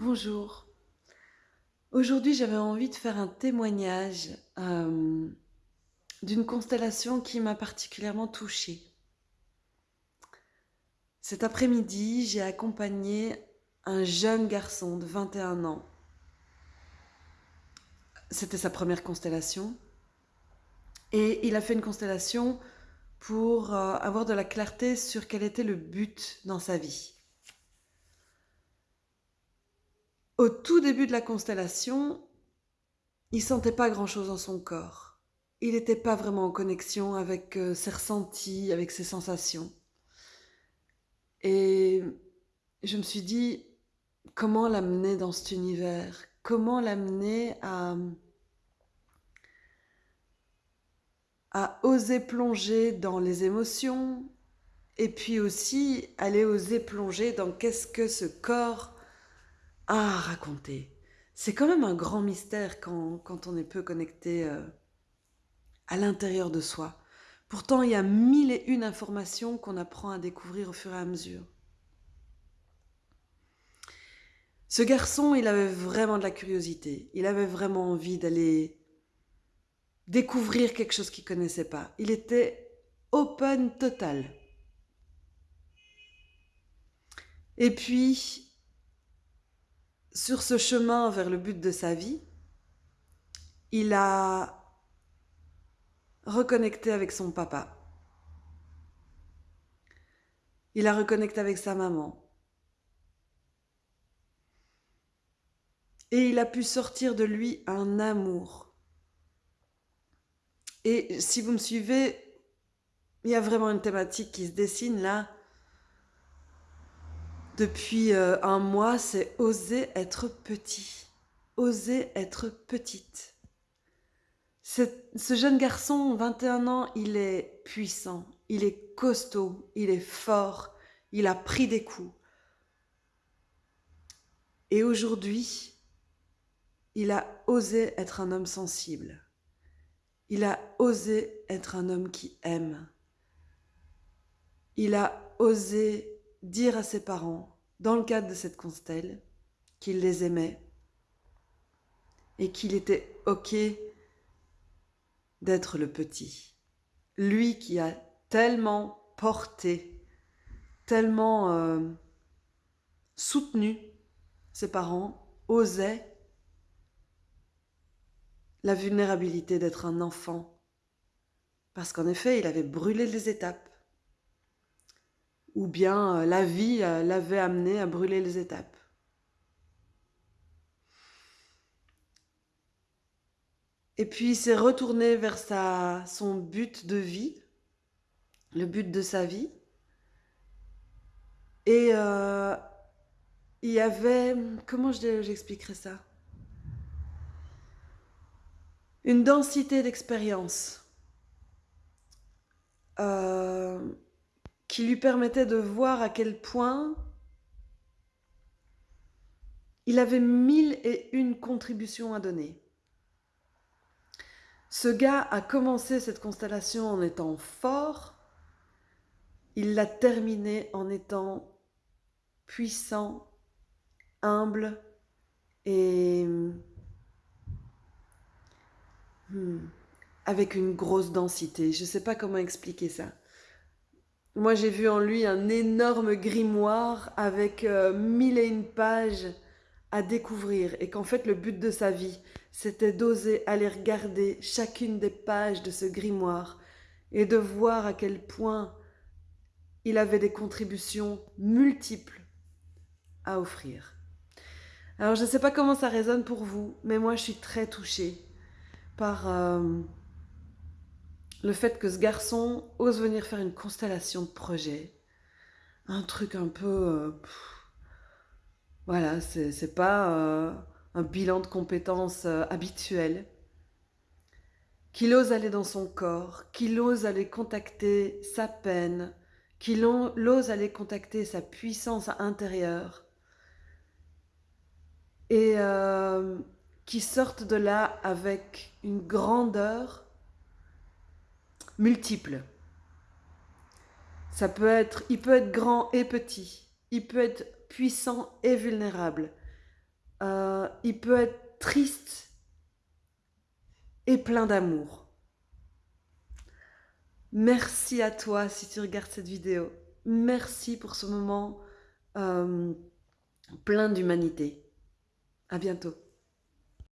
Bonjour. Aujourd'hui, j'avais envie de faire un témoignage euh, d'une constellation qui m'a particulièrement touchée. Cet après-midi, j'ai accompagné un jeune garçon de 21 ans. C'était sa première constellation. Et il a fait une constellation pour euh, avoir de la clarté sur quel était le but dans sa vie. Au tout début de la constellation, il sentait pas grand-chose dans son corps. Il n'était pas vraiment en connexion avec euh, ses ressentis, avec ses sensations. Et je me suis dit, comment l'amener dans cet univers? Comment l'amener à, à oser plonger dans les émotions? Et puis aussi aller oser plonger dans qu'est-ce que ce corps à raconter. C'est quand même un grand mystère quand, quand on est peu connecté euh, à l'intérieur de soi. Pourtant, il y a mille et une informations qu'on apprend à découvrir au fur et à mesure. Ce garçon, il avait vraiment de la curiosité. Il avait vraiment envie d'aller découvrir quelque chose qu'il connaissait pas. Il était open total. Et puis, sur ce chemin vers le but de sa vie, il a reconnecté avec son papa. Il a reconnecté avec sa maman. Et il a pu sortir de lui un amour. Et si vous me suivez, il y a vraiment une thématique qui se dessine là depuis euh, un mois, c'est oser être petit, oser être petite. Ce jeune garçon, 21 ans, il est puissant, il est costaud, il est fort, il a pris des coups. Et aujourd'hui, il a osé être un homme sensible. Il a osé être un homme qui aime. Il a osé dire à ses parents, dans le cadre de cette constelle, qu'il les aimait et qu'il était OK d'être le petit. Lui qui a tellement porté, tellement euh, soutenu ses parents, osait la vulnérabilité d'être un enfant. Parce qu'en effet, il avait brûlé les étapes ou bien euh, la vie euh, l'avait amené à brûler les étapes. Et puis il s'est retourné vers sa, son but de vie, le but de sa vie. Et euh, il y avait, comment j'expliquerais ça? Une densité d'expérience. Euh, qui lui permettait de voir à quel point il avait mille et une contributions à donner. Ce gars a commencé cette constellation en étant fort, il l'a terminée en étant puissant, humble et hmm, avec une grosse densité. Je ne sais pas comment expliquer ça. Moi, j'ai vu en lui un énorme grimoire avec euh, mille et une pages à découvrir et qu'en fait, le but de sa vie, c'était d'oser aller regarder chacune des pages de ce grimoire et de voir à quel point il avait des contributions multiples à offrir. Alors, je ne sais pas comment ça résonne pour vous, mais moi, je suis très touchée par... Euh, le fait que ce garçon ose venir faire une constellation de projets, un truc un peu... Euh, voilà, c'est pas euh, un bilan de compétences euh, habituel. Qu'il ose aller dans son corps, qu'il ose aller contacter sa peine, qu'il ose aller contacter sa puissance intérieure. Et qui sorte de là avec une grandeur multiples. Ça peut être, il peut être grand et petit, il peut être puissant et vulnérable. euh, il peut être triste et plein d'amour. Merci à toi si tu regardes cette vidéo. Merci pour ce moment euh, plein d'humanité. À bientôt.